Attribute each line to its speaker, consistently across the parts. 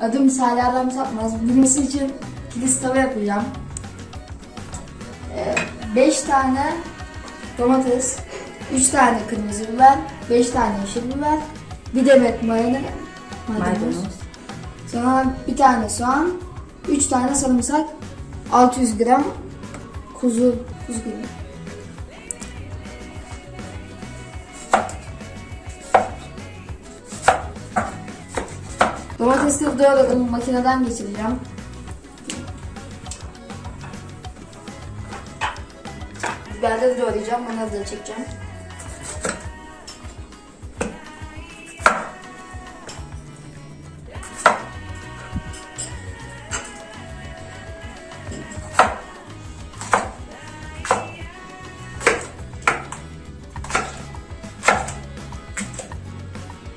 Speaker 1: Adım Salih Adam Satmaz. Bilmesi için kilis tava yapacağım. 5 tane domates, 3 tane kırmızı biber, 5 tane yeşil biber, bir demet mayonez, maydanoz.
Speaker 2: Maydanoz.
Speaker 1: Sonra bir tane soğan, 3 tane sarımsak, 600 gram kuzu, kuzu gibi. Domatesleri doğradım, makineden geçireceğim. Biberleri doğrayacağım, onları da çekeceğim.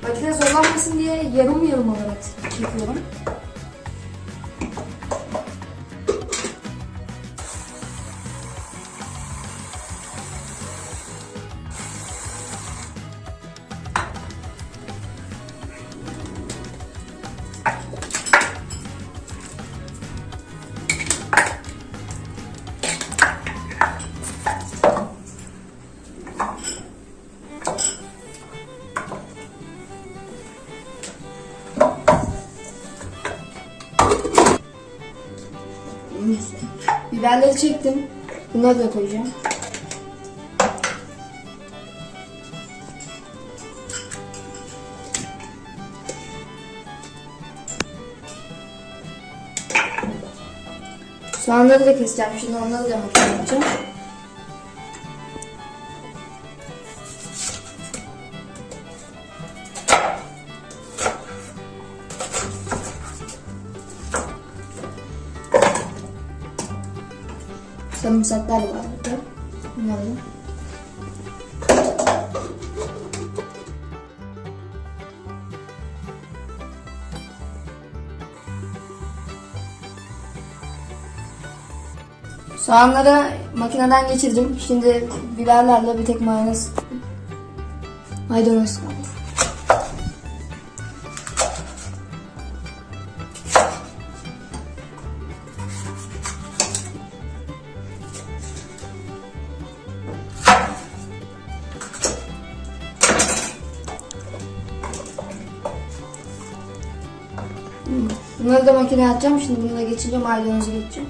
Speaker 1: Makine zorlanmasın diye yarım yarım olarak yapıyorum. Biberleri çektim. Bunları da koyacağım. Soğanları da keseceğim. Şimdi onları da makineye yapacağım. Sarımsaklar var burada. Bunları. Soğanları makineden geçirdim. Şimdi biberlerle bir tek mayonez maydanoz kaldı. Bunları da makineye atacağım. Şimdi bunu da geçince maydanozu geçeceğim.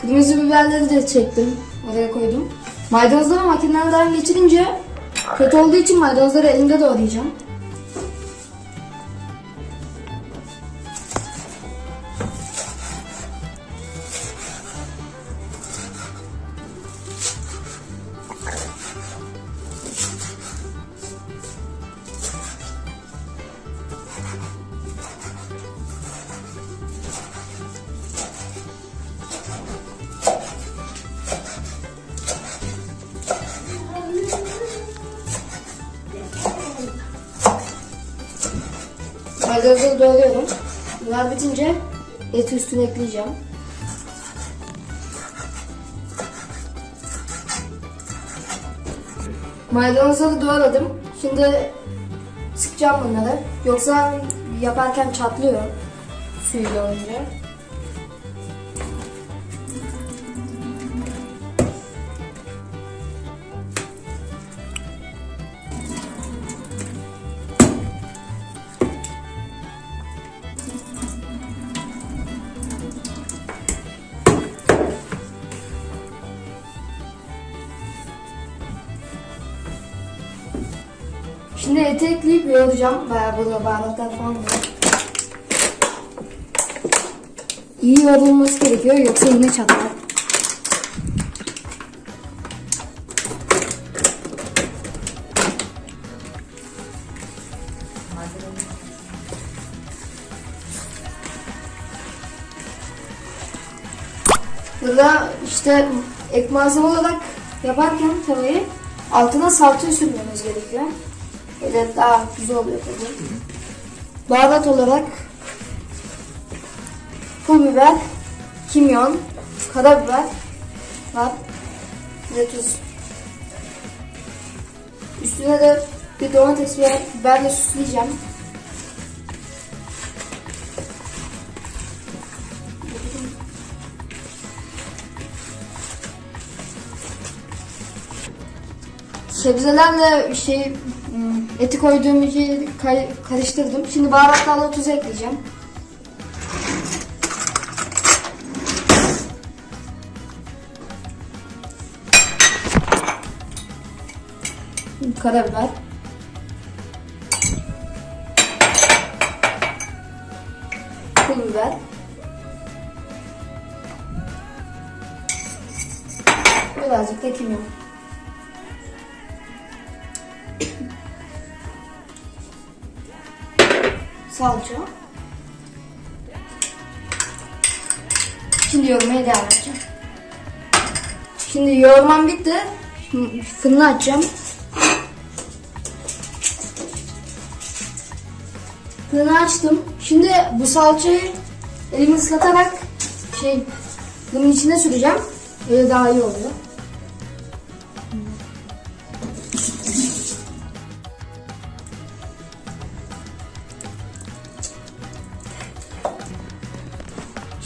Speaker 1: Kırmızı biberleri de çektim. Oraya koydum. Maydanozları makineden geçirince kötü olduğu için maydanozları elimde doğrayacağım. Maydanozları doğruyorum. Bunlar bitince eti üstüne ekleyeceğim. Maydanozları doğradım. Şimdi sıkacağım bunları. Yoksa yaparken çatlıyor suyuyla olunca. Şimdi eti ekleyip yoğuracağım. Bayağı burada baharatlar falan var. İyi yoğrulması gerekiyor yoksa yine çatlar. Burada işte ek malzeme olarak yaparken tavayı altına salça sürmemiz gerekiyor. Böyle daha güzel oluyor tabii. Baharat olarak pul biber, kimyon, karabiber var. Ve tuz. Üstüne de bir domates ve biberle süsleyeceğim. Sebzelerle şey hmm, eti koyduğum kay- karıştırdım. Şimdi baharatlarla tuz ekleyeceğim. Karabiber. Pul biber. Birazcık da kimyon. Salça. Şimdi yoğurmaya devam edeceğim. Şimdi yoğurmam bitti. Fırını açacağım. Fırını açtım. Şimdi bu salçayı elimi ıslatarak şey bunun içine süreceğim. Öyle daha iyi oluyor.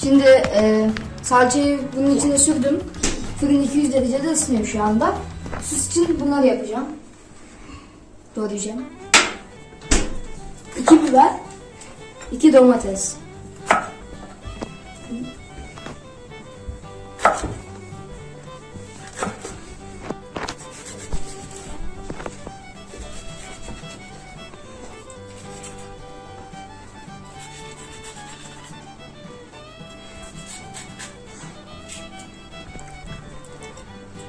Speaker 1: Şimdi e, salçayı bunun içine sürdüm. Fırın 200 derecede ısınıyor şu anda. Süs için bunları yapacağım. Doğrayacağım. 2 biber, 2 domates.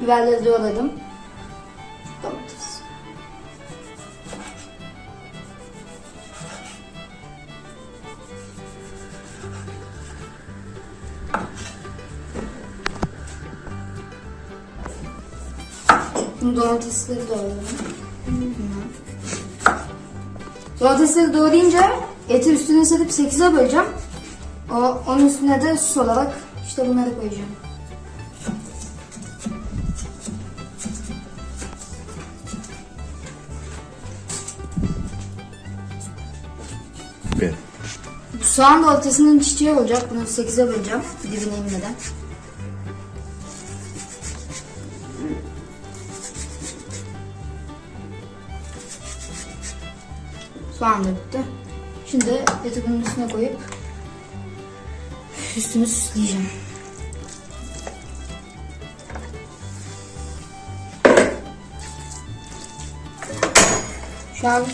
Speaker 1: Biberleri doğradım. Domates. Domatesleri doğradım. Domatesleri doğrayınca eti üstüne serip 8'e böleceğim. O, onun üstüne de sos olarak işte bunları koyacağım. Bu soğan da ortasının çiçeği olacak. Bunu 8'e böleceğim. Dibine inmeden. Soğan da bitti. Şimdi eti bunun üstüne koyup üstünü süsleyeceğim. Şu an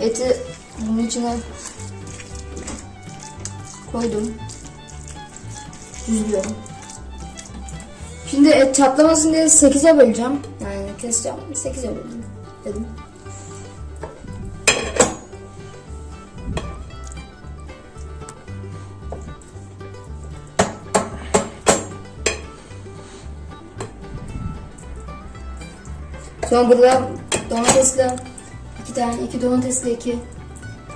Speaker 1: eti bunun içine koydum. Düzlüyorum. Şimdi et çatlamasın diye 8'e böleceğim. Yani keseceğim. 8'e böldüm dedim. Sonra burada domatesle iki tane iki domatesle iki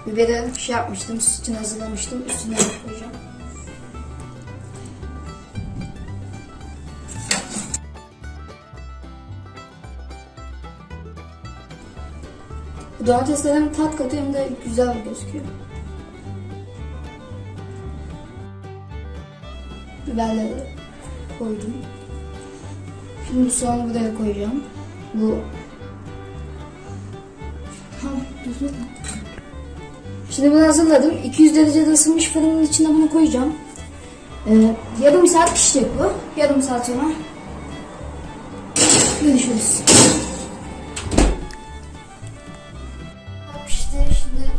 Speaker 1: biberi şey yapmıştım, için hazırlamıştım. Üstüne koyacağım. Bu domatesler hem tat katıyor hem de güzel gözüküyor. Biberleri koydum. Şimdi soğanı buraya koyacağım. Bu Tamam, düzgün. Şimdi bunu hazırladım. 200 derecede ısınmış fırının içine bunu koyacağım. Ee, yarım saat pişecek bu. Yarım saat sonra görüşürüz. Pişti. Şimdi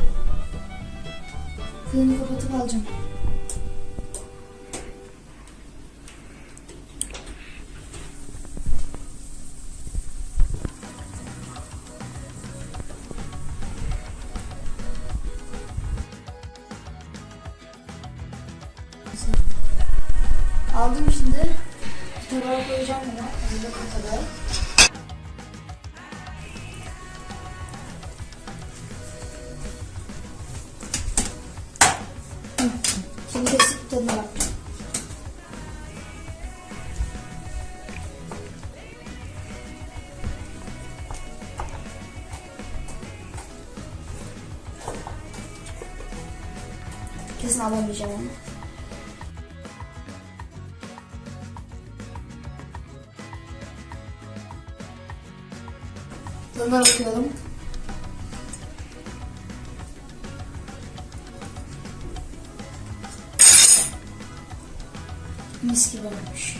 Speaker 1: fırını kapatıp alacağım. Aldım şimdi. Tabağa koyacağım bunu. Hazırlık tabağa. Hı. Şimdi kesip tadına bakacağım. Kesin alamayacağım onu. Tadına bakıyorum. Mis gibi olmuş.